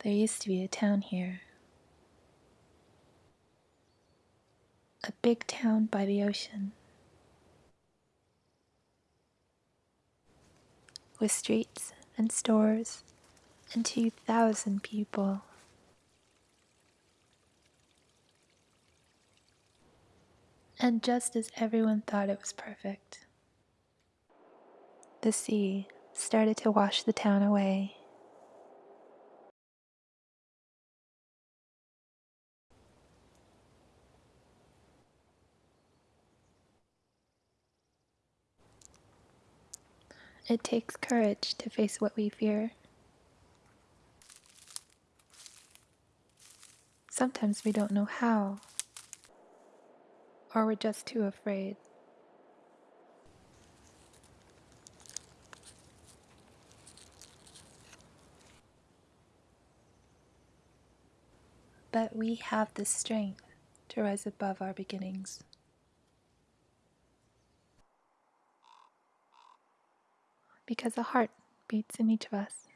There used to be a town here. A big town by the ocean. With streets and stores and 2,000 people. And just as everyone thought it was perfect, the sea started to wash the town away. It takes courage to face what we fear. Sometimes we don't know how, or we're just too afraid. But we have the strength to rise above our beginnings. Because a heart beats in each of us.